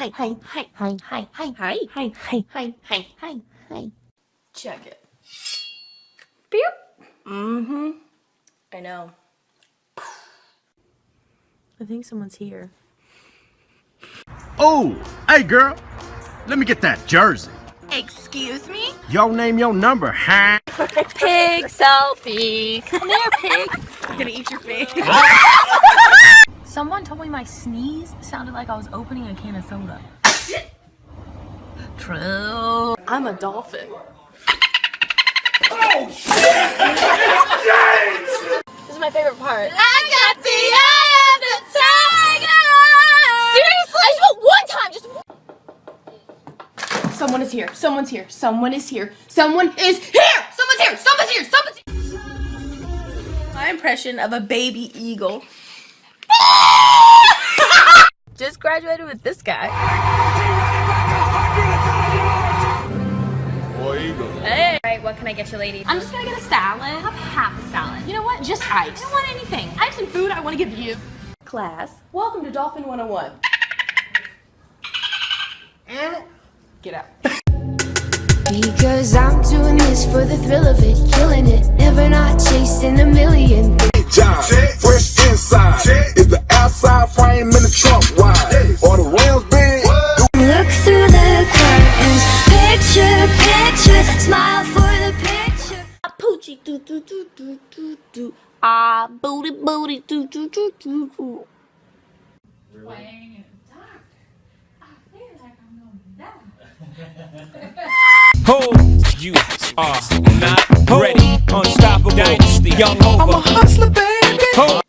hi, hi, hi, hi, hi, hi, hi, hi, hi, hi, hi, hi, hi. Check it. Beep. Mm-hmm. I know. I think someone's here. Oh, hey girl, let me get that jersey. Excuse me? Yo, name your number, huh? Pig selfie. Come here, pig. I'm gonna eat your face. Someone told me my sneeze sounded like I was opening a can of soda. True. I'm a dolphin. Oh, this is my favorite part. I got the eye of the tiger. Seriously? I just one time. Just. Someone is here. Someone's here. Someone is here. Someone is here. Someone's here. Someone's here. Someone's here. My impression of a baby eagle. Just graduated with this guy. Hey. Alright, what can I get you ladies? I'm just gonna get a salad. Have half a salad. You know what? Just ice. I don't want anything. I have some food I want to give you. Class. Welcome to Dolphin 101. Get out. Because I'm doing this for the thrill of it, killing it, never not chasing a million. job. Fresh inside. Is the outside frame in the trunk wide? Or the rims big? Look through the curtains, picture, picture, smile for the picture. Poochie doo doo doo doo doo doo. Ah, booty booty doo doo doo doo doo. Ho, you are not ready. Unstoppable dynasty, young over. I'm a hustler, baby. Ho.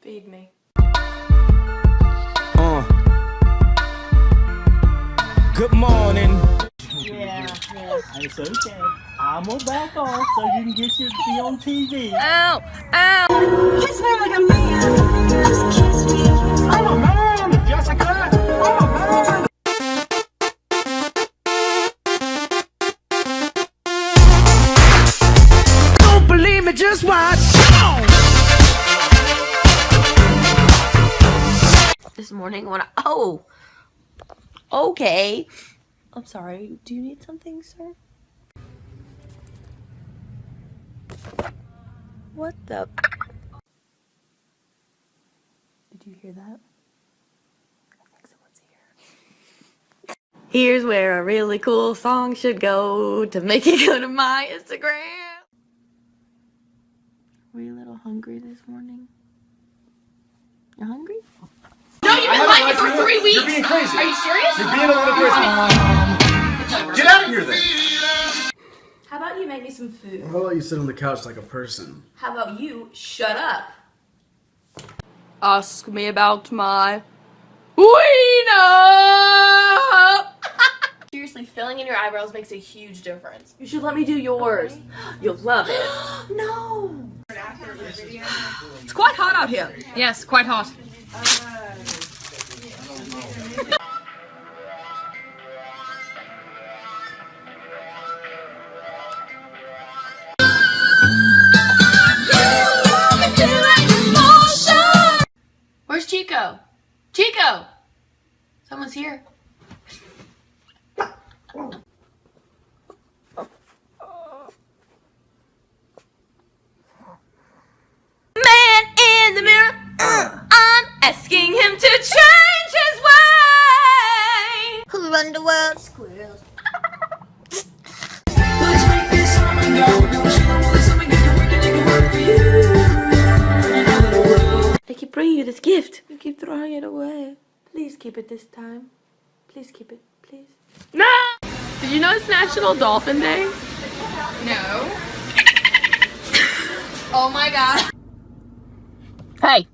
Feed me. Uh. Good morning. Yeah, yeah. It's okay. I'm gonna back off so you can get your be on TV. Ow! Ow! Don't oh okay. I'm sorry. Do you need something, sir? What the? Did you hear that? I think someone's here. Here's where a really cool song should go to make it go to my Instagram. Were you a little hungry this morning? You're hungry? No, you've been like it for three weeks. You're being crazy. Are you serious? You're being a little crazy. Get out of here then. How about you make me some food? How about you sit on the couch like a person? How about you shut up? Ask me about my wiener. Seriously, filling in your eyebrows makes a huge difference. You should let me do yours. You'll love it. no. It's quite hot out here. Yes, quite hot. Uh, Where's Chico? Chico! Someone's here. Man in the mirror. Uh. I'm asking him to change his way. Who run the world? Squirrels. I keep bringing you this gift. You keep throwing it away. Please keep it this time. Please keep it, please. No! Did you know it's National Dolphin Day? No. oh my god. Hey.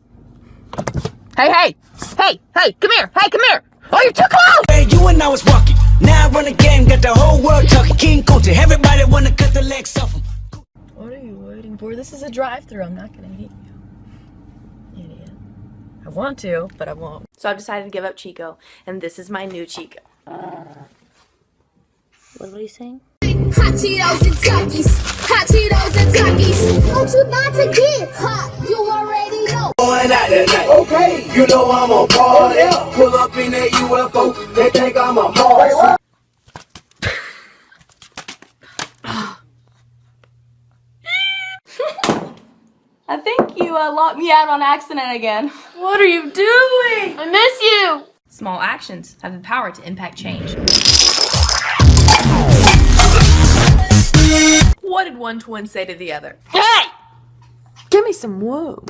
Hey, hey. Hey, hey, come here. Hey, come here. Oh, you're too close. Hey, you and I was walking. Now I run the game, got the whole world talking. King Kunta, everybody wanna cut the legs off him. What are you waiting for? This is a drive-through. I'm not gonna hit you. Idiot. I want to, but I won't. So I've decided to give up Chico, and this is my new Chico. What are you saying? Hot Cheetos and Takis, hot Cheetos and Takis. Don't you not to get hot? You already know. Going out tonight. Okay. You know I'm a party. Pull up in that UFO. They think I'm a Martian. I think you uh, locked me out on accident again. What are you doing? I miss you. Small actions have the power to impact change. What did one twin say to the other? Hey! Give me some woo.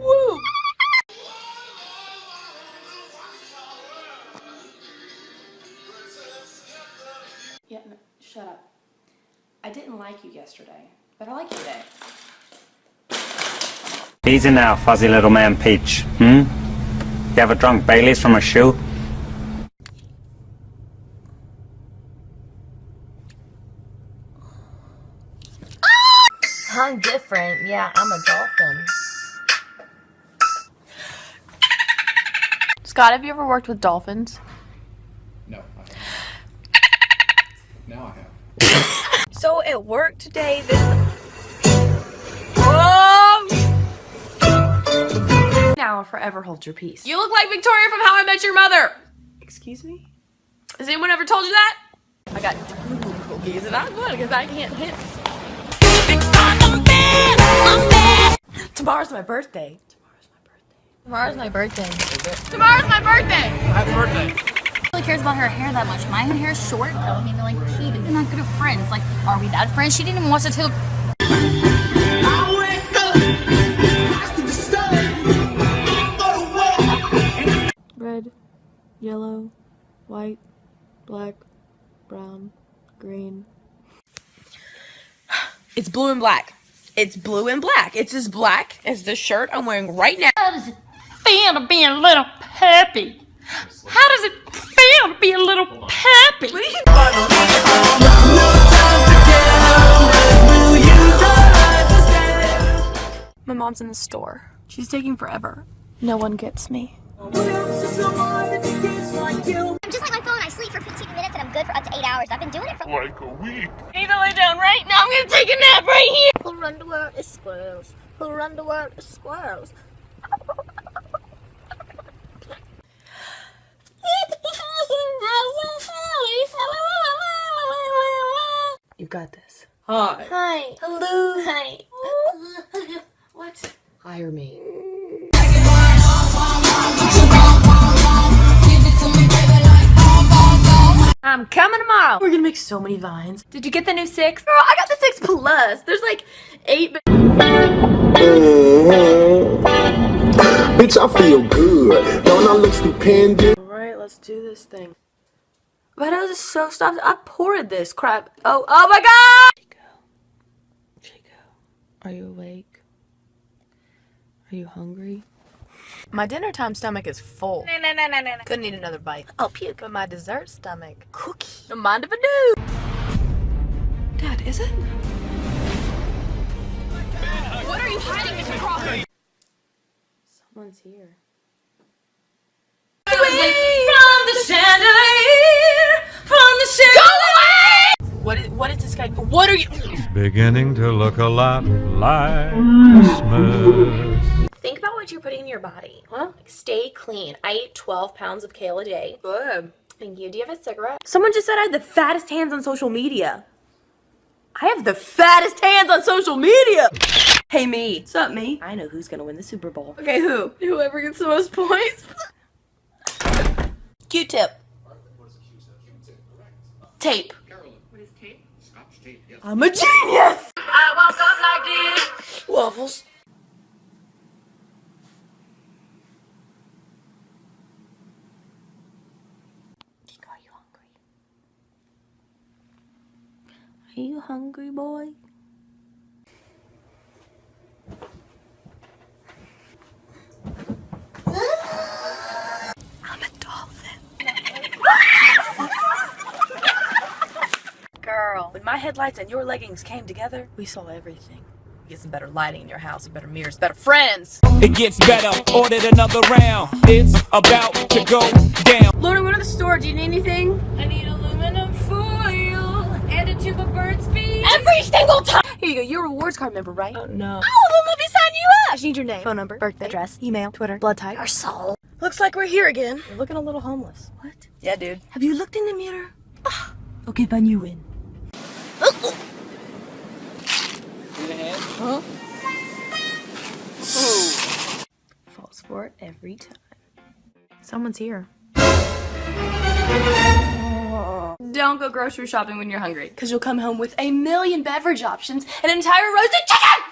Woo. Yeah, no, shut up. I didn't like you yesterday, but I like you today. Easy now, fuzzy little man Peach. Hmm? You ever drunk Bailey's from a shoe? I'm different. Yeah, I'm a dolphin. Scott, have you ever worked with dolphins? No, I. Now I have. So at work today, this um. Now or forever hold your peace. You look like Victoria from How I Met Your Mother. Excuse me? Has anyone ever told you that? I got two cookies and I'm good because I can't hit. Tomorrow's my birthday. Tomorrow's my birthday. Tomorrow's my birthday. Happy birthday. really cares about her hair that much. My hair is short though. I mean, like, she is not good at friends. Like, are we bad friends? She didn't even watch the two. Red, yellow, white, black, brown, green. It's blue and black. It's blue and black. It's as black as the shirt I'm wearing right now. How does it feel to be a little peppy? How does it feel to be a little peppy? My mom's in the store. She's taking forever. No one gets me. I'm just like my phone. I sleep for 15 minutes and I'm good for up to 8 hours. I've been doing it for Like a week. I need to lay down right now. I'm gonna take a nap right here. Who run the world is squirrels. Who run the world is squirrels. You got this. Hi. Hi. Hello. Hi. What? Hire me. I'm coming tomorrow. We're gonna make so many vines. Did you get the new six? Girl, I got the six plus. There's like eight. But Bitch, I feel good. Don't I look stupendous? Alright, let's do this thing. But I was so stuffed. I poured this crap. Oh, oh my god! Chico. Chico. Are you awake? Are you hungry? My dinner time stomach is full. No, no, no, no, no. Couldn't eat another bite. I'll puke. But my dessert stomach. Cookie. No mind if I do. Dad, is it? What are you hiding, Mr. Crawford? Someone's here. From the chandelier, What is, what is this guy? What are you? Beginning to look a lot like Christmas. Think about what you're putting in your body. Huh? Like, stay clean. I eat 12 pounds of kale a day. Good. Thank you. Do you have a cigarette? Someone just said I had the fattest hands on social media. I have the fattest hands on social media. Hey me. What's up me? I know who's gonna win the Super Bowl. Okay, who? Whoever gets the most points. Q-tip. Tape. I'm a genius! I woke up like this. Waffles. Chico, are you hungry? Are you hungry, boy? I'm a dolphin. Girl, when my headlights and your leggings came together, we saw everything. Get some better lighting in your house, better mirrors, better friends. It gets better. Ordered another round. It's about to go down. Lauren, go to the store. Do you need anything? I need aluminum foil and a tube of Burt's Bees. every single time. Here you go. You're a rewards card member, right? Oh no. Oh, then let me sign you up. I just need your name, phone number, birthday, address, email, Twitter, blood type, your soul. Looks like we're here again. You're looking a little homeless. What? Yeah, dude. Have you looked in the mirror? Ah, okay, fine, you win. Huh? Falls for it every time. Someone's here. Don't go grocery shopping when you're hungry, because you'll come home with a million beverage options and an entire roasted chicken!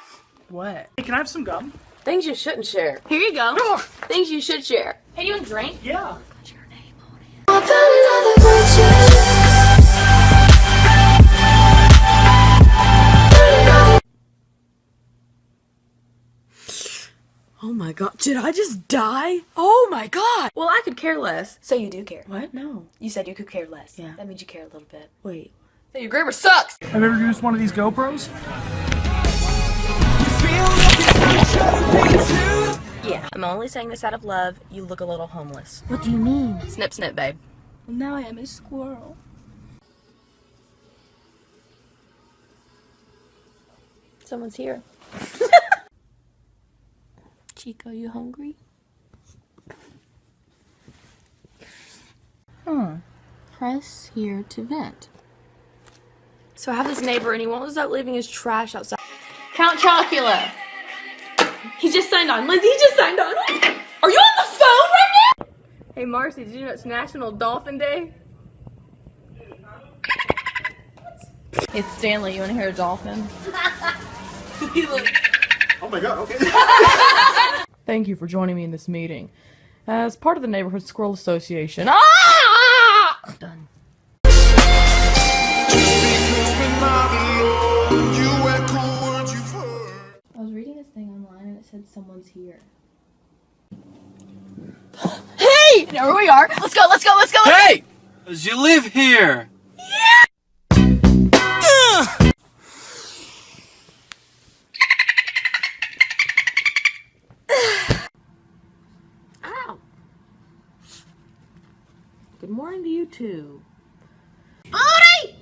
What? Hey, can I have some gum? Things you shouldn't share. Here you go. Things you should share. Hey, do you want a drink? Yeah. My god, did I just die? Oh my god! Well, I could care less. So you do care. What? No. You said you could care less. Yeah. That means you care a little bit. Wait. Hey, your grammar sucks! Have you ever used one of these GoPros? Yeah, I'm only saying this out of love. You look a little homeless. What do you mean? Snip, snip, babe. Well, now I am a squirrel. Someone's here. Chico, you hungry? Hmm. Press here to vent. So I have this neighbor and he won't stop leaving his trash outside. Count Chocula. He just signed on. Lindsay, he just signed on. Are you on the phone right now? Hey Marcy, did you know it's National Dolphin Day? It's Stanley. You want to hear a dolphin? Oh my god, okay. Thank you for joining me in this meeting. As part of the Neighborhood Squirrel Association. Ah! Done. I was reading this thing online and it said someone's here. Hey! There we are. Let's go, let's go, let's go. let's. Hey! Does you live here? Good morning to you too. Booty!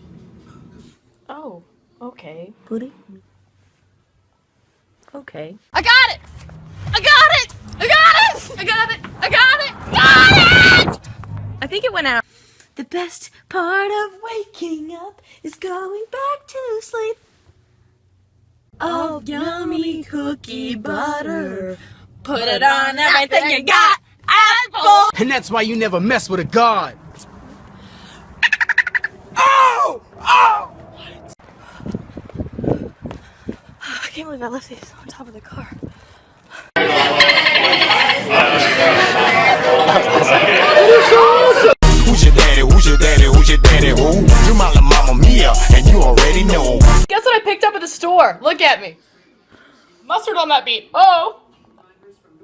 Oh, okay. Booty? Okay. I got it! I got it! I got it! I got it! I got it! Got it! I think it went out. The best part of waking up is going back to sleep. Oh, yummy cookie butter. Put it on everything you got. Apple. And that's why you never mess with a god. Oh! Oh! I can't believe I left these on top of the car. Who's your daddy? Who's your daddy? Who's your daddy? Who? You're my la mama mia, and you already know. Guess what I picked up at the store? Look at me. Mustard on that beat. Oh!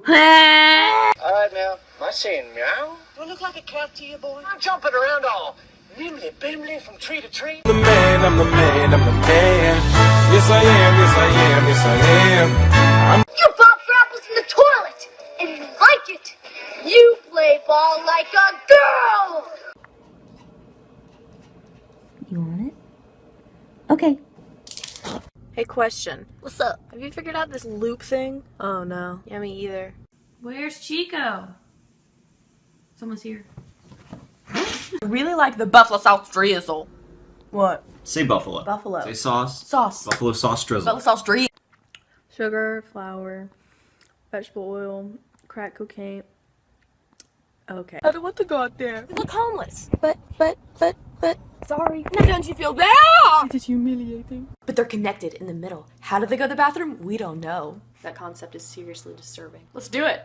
Alright now, am I saying meow? Do I look like a cat to you, boy? I'm jumping around all nimbly bimbly from tree to tree. The man, I'm the man, I'm the man. Yes, I am, yes, I am, yes, I am. You pop for apples in the toilet, and you like it. You play ball like a girl. You want it? Okay. Hey, question. What's up? Have you figured out this loop thing? Oh no. Yeah, me either. Where's Chico? Someone's here. I really like the buffalo sauce drizzle. What? Say buffalo. Buffalo. Say sauce. Sauce. Buffalo sauce drizzle. Buffalo sauce drizzle. Sugar, flour, vegetable oil, crack cocaine. Okay. I don't want to go out there. You look homeless. But, but, but, but, sorry. Now don't you feel bad? It's humiliating. But they're connected in the middle. How did they go to the bathroom? We don't know. That concept is seriously disturbing. Let's do it.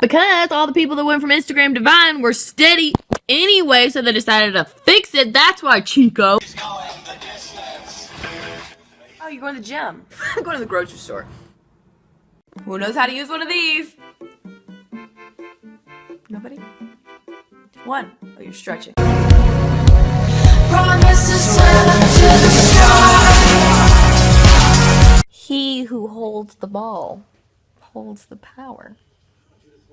Because all the people that went from Instagram to Vine were steady anyway, so they decided to fix it. That's why Chico. Oh, you're going to the gym. I'm going to the grocery store. Who knows how to use one of these? Nobody? One. Oh, you're stretching. He who holds the ball holds the power.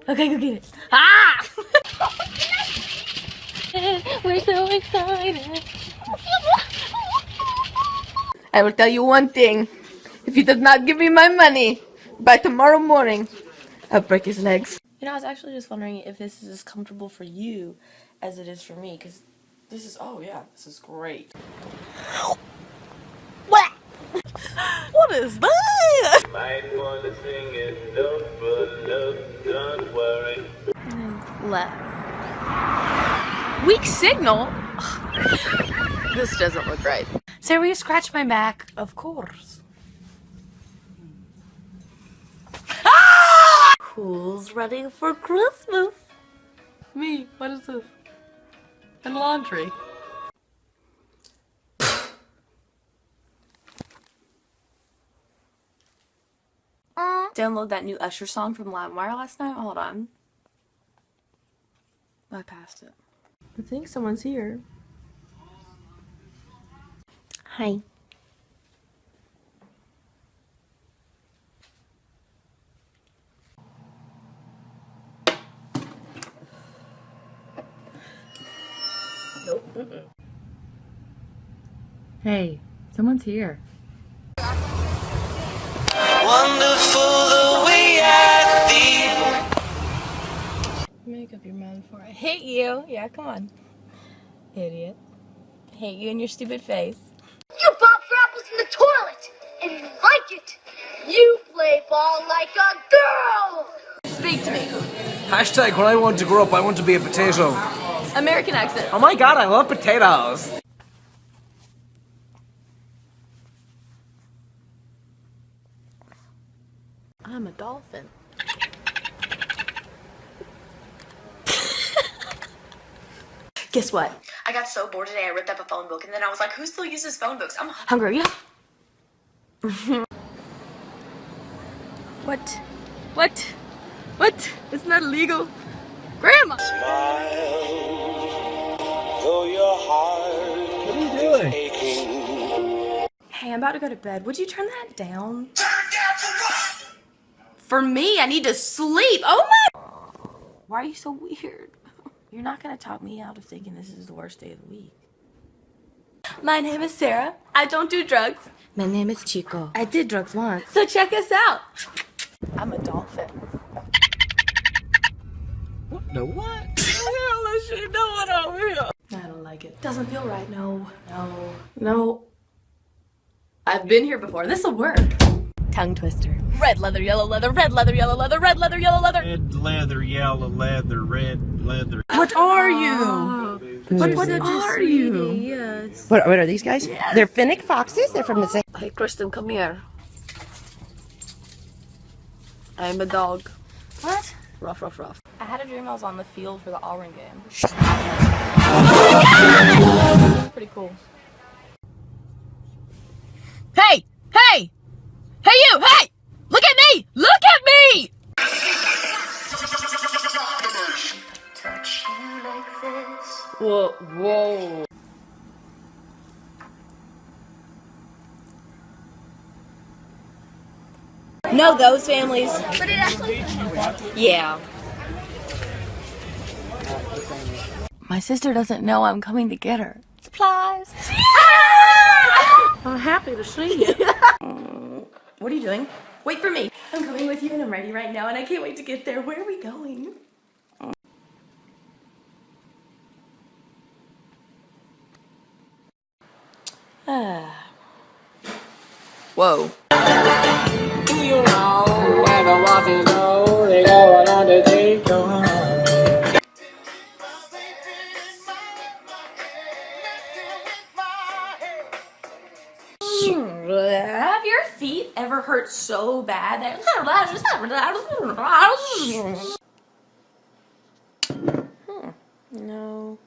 Okay, go get it. Ah! We're so excited. I will tell you one thing. If he does not give me my money by tomorrow morning, I'll break his legs. You know, I was actually just wondering if this is as comfortable for you as it is for me, because this is, oh yeah, this is great. What? what is that? Might want to sing it, don't look, don't worry. Left. Weak signal? this doesn't look right. Sarah, will you scratch my back? Of course. Ah! Who's ready for Christmas? Me. What is this? And laundry. Download that new Usher song from LimeWire last night. Hold on. I passed it. I think someone's here. Hi. Nope. Hey, someone's here. Wonderful the way I feel. Make up your mind before I hit you. Yeah, come on. Idiot. Hate you and your stupid face. You pop for apples in the toilet, and you like it. You play ball like a girl. Speak to me. Hashtag when I want to grow up, I want to be a potato. American accent. Oh my god, I love potatoes. I'm a dolphin. Guess what? I got so bored today I ripped up a phone book and then I was like, who still uses phone books? I'm hungry. What? What? What? It's not illegal. Grandma! Though your heart What are you doing? Hey, I'm about to go to bed. Would you turn that down? For me, I need to sleep. Oh my! Why are you so weird? You're not gonna talk me out of thinking this is the worst day of the week. My name is Sarah. I don't do drugs. My name is Chico. I did drugs once. So check us out. I'm a dolphin. What the what? What the hell is she doing over here? I don't like it. Doesn't feel right. No. No. No. I've been here before. This'll work. Tongue twister. Red leather, yellow leather, red leather, yellow leather, red leather, yellow leather. Red leather, yellow leather, red leather. What are you? What, what are you? Yes. What, what are these guys? They're fennec foxes. They're from the same. Hey, Kristen, come here. I'm a dog. What? Rough, rough, rough. I had a dream I was on the field for the Auburn game. Pretty cool. Hey! Hey! Hey you! Hey! Look at me! Look at me! Touch me like this. Whoa, whoa. No, those families. But it actually. Yeah. My sister doesn't know I'm coming to get her. Supplies. I'm happy to see you. What are you doing? Wait for me. I'm coming with you and I'm ready right now and I can't wait to get there. Where are we going? Ah. Whoa. Feet ever hurt so bad that Hmm. No.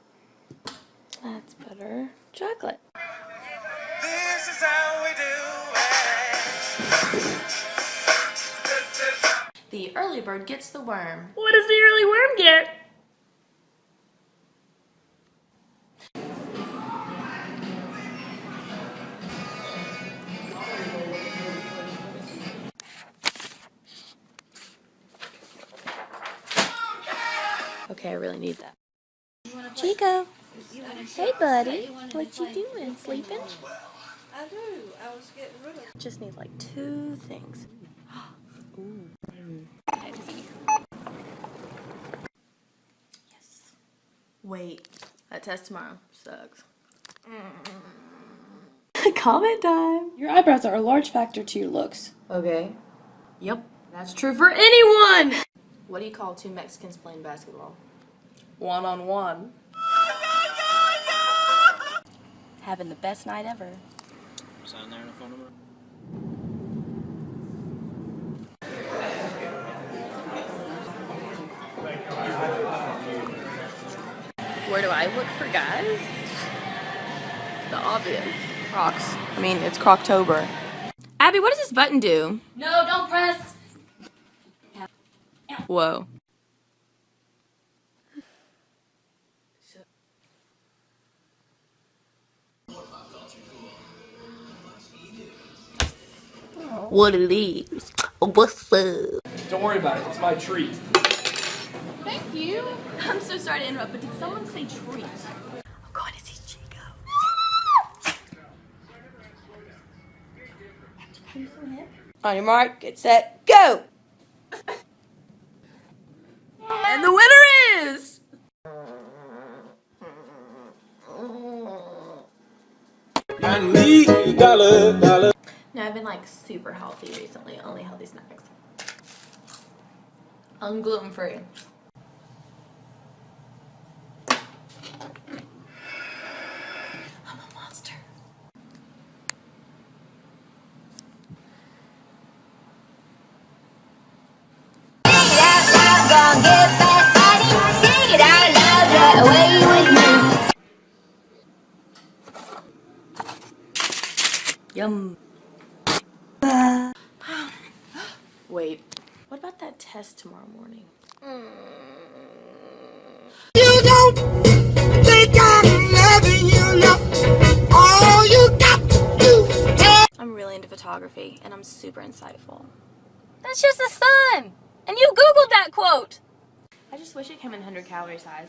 That's better. Chocolate. This is how we do The early bird gets the worm. What does the early worm get? Okay, I really need that. Chico. Hey, buddy. What you doing? Sleeping? I do. I was getting rid of. Just need like two things. Ooh. Yes. Wait, that test tomorrow sucks. Comment time. Your eyebrows are a large factor to your looks. Okay. Yep, that's true for anyone. What do you call two Mexicans playing basketball? One on one. Having the best night ever. Sign there and a phone number. Where do I look for guys? The obvious. Crocs. I mean, it's Croctober. Abby, what does this button do? No, don't press. Whoa. What it is? What's up? Don't worry about it. It's my treat. Thank you. I'm so sorry to interrupt, but did someone say treat? Oh, I'm going to see Chico. On your mark, get set, go! And the winner is... I need dollar, dollar. No, I've been like super healthy recently, only healthy snacks. I'm gluten free. Test tomorrow morning? You don't think I'm loving you, no. All you got to do. I'm really into photography, and I'm super insightful. That's just the sun. And you Googled that quote. I just wish it came in 100 calorie size.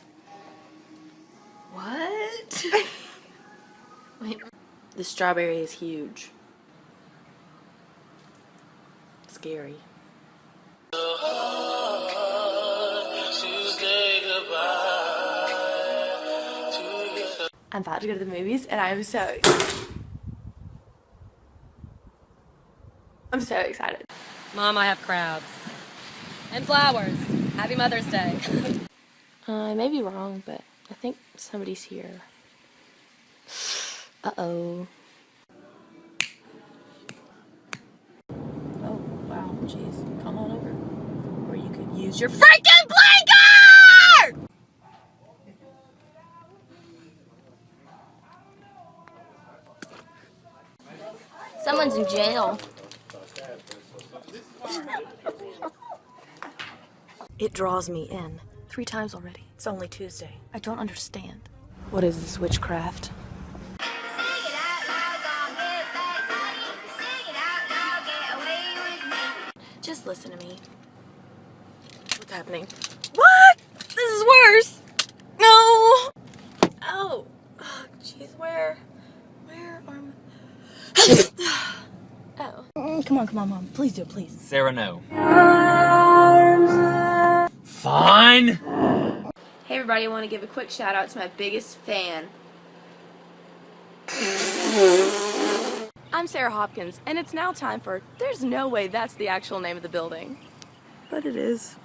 What? Wait. The strawberry is huge. Scary. I'm about to go to the movies and I'm so I'm so excited. Mom, I have crabs. And flowers. Happy Mother's Day. Uh, I may be wrong, but I think somebody's here. Uh-oh. Oh, wow, jeez. Come on over. Or you could use your freaking blanket! Someone's in jail. It draws me in. Three times already. It's only Tuesday. I don't understand. What is this witchcraft? Just listen to me. What's happening? What? This is worse. No. Oh. Oh, jeez. Where? Where are my... oh. Mm, come on, come on, Mom. Please do it, please. Sarah, no. Fine. Hey everybody, I want to give a quick shout out to my biggest fan. I'm Sarah Hopkins, and it's now time for There's No Way That's the Actual Name of the Building. But it is.